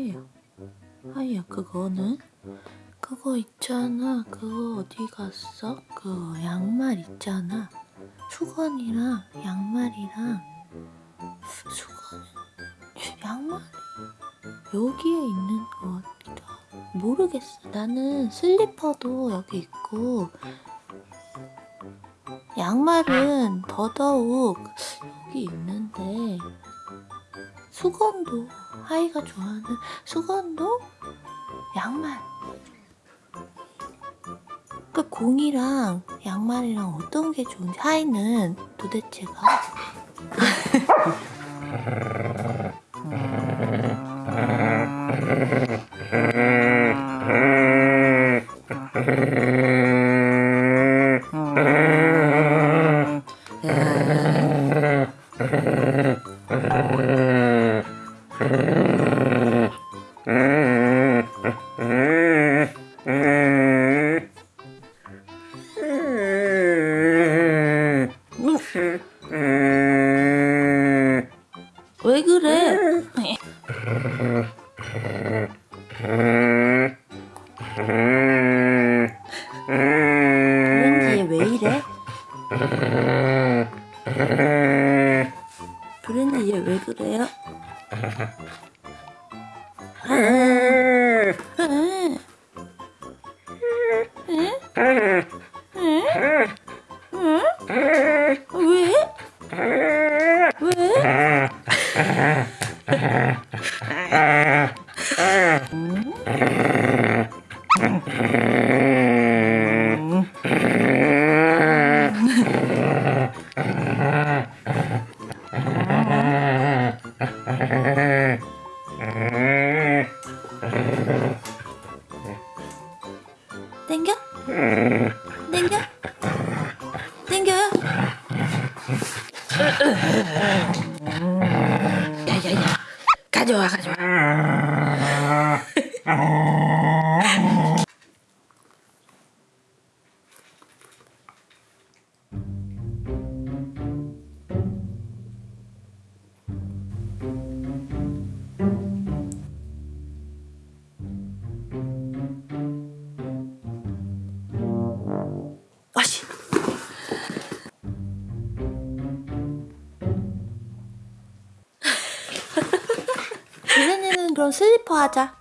하이야. 하이야 그거는? 그거 있잖아. 그거 어디 갔어? 그 양말 있잖아. 수건이랑 양말이랑 수건? 양말이 여기에 있는 것 같기도 하고 모르겠어. 나는 슬리퍼도 여기 있고 양말은 더더욱 여기 있는데 수건도 하이가 좋아하는 수건도 양말. 그 공이랑 양말이랑 어떤 게 좋은지 하이는 도대체가 왜 그래? 브랜디 얘왜 이래? 땡겨? 땡겨? 땡겨요? 야야야 가져와 가져와 그럼 슬리퍼 하자.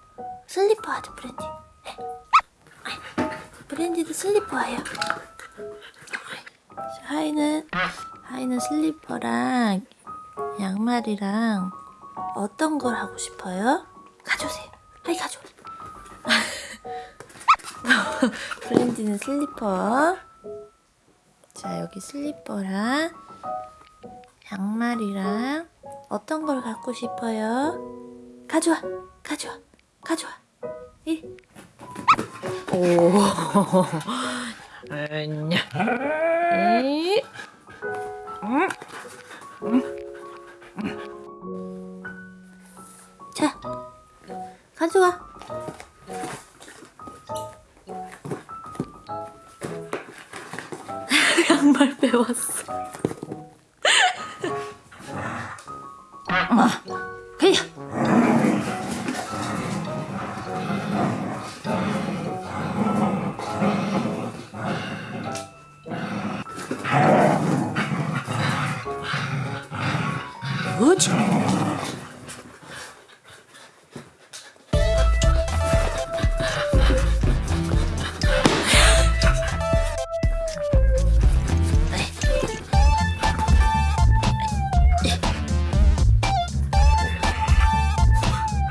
슬리퍼 하자 브랜디. 브랜디도 슬리퍼 해요. 하이는 하이는 슬리퍼랑 양말이랑 어떤 걸 하고 싶어요? 가져오세요. 하이 가져와 브랜디는 슬리퍼. 자 여기 슬리퍼랑 양말이랑 어떤 걸 갖고 싶어요? 가져와 가져와 가져와 이. 오 아냐 이. 자 가져와 양말 빼왔어 아, 헤 뭐지?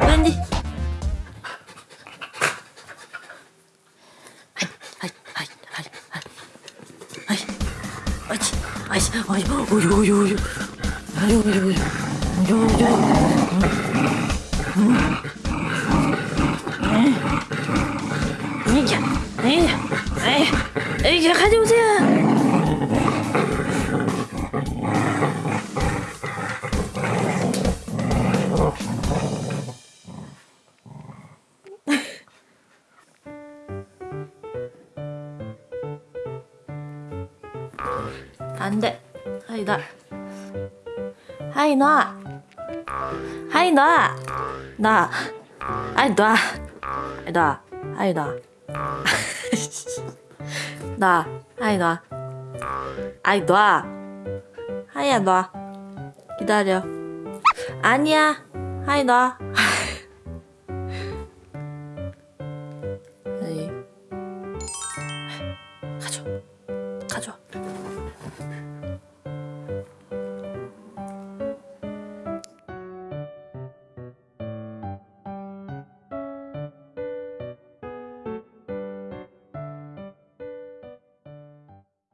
웬디? 아이, 아이, 아이, 아이, 아이, 아이치, 아이치, 아 이, 어유, 어유, 어유, 아유, 어유, 어유, 어유, 어유, 이자, 이자, 이자, 가져오세요. 안 돼. 하이 나. 하이 나. 하이 나. 나. 아이 놔. 아이 놔. 아이 놔. 놔. 아이 놔. 아이 놔. 아이야 놔. 기다려. 아니야. 아이 놔.